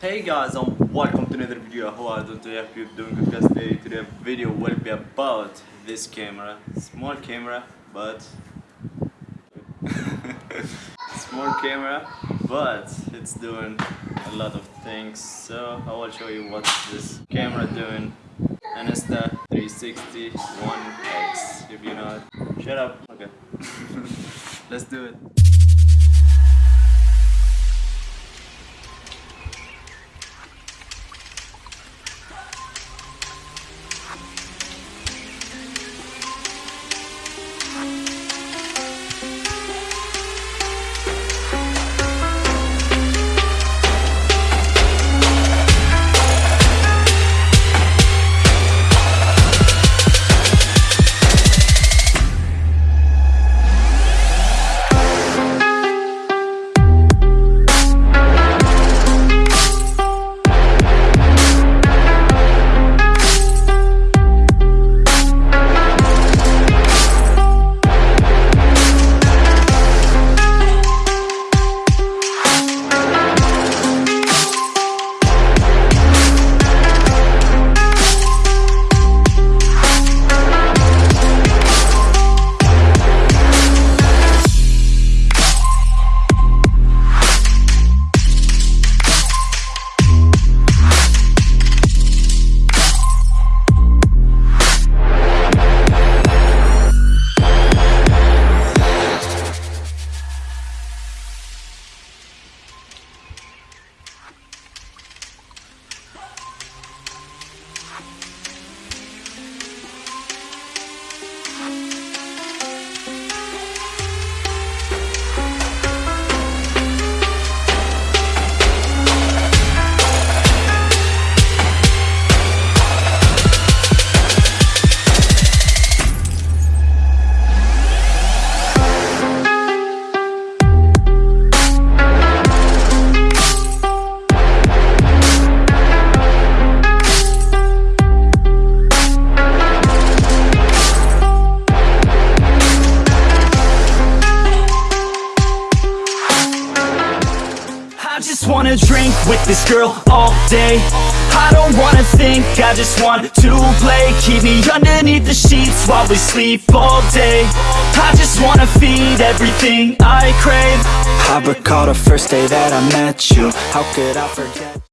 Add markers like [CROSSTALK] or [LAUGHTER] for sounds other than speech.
Hey guys and welcome to another video. How are you doing today? Hope you're doing good guys. Today, today video will be about this camera. Small camera but [LAUGHS] small camera but it's doing a lot of things so I will show you what this camera doing the 360 1X if you know it. Shut up. Okay. [LAUGHS] Let's do it. I just wanna drink with this girl all day. I don't wanna think, I just want to play. Keep me underneath the sheets while we sleep all day. I just wanna feed everything I crave. I recall the first day that I met you. How could I forget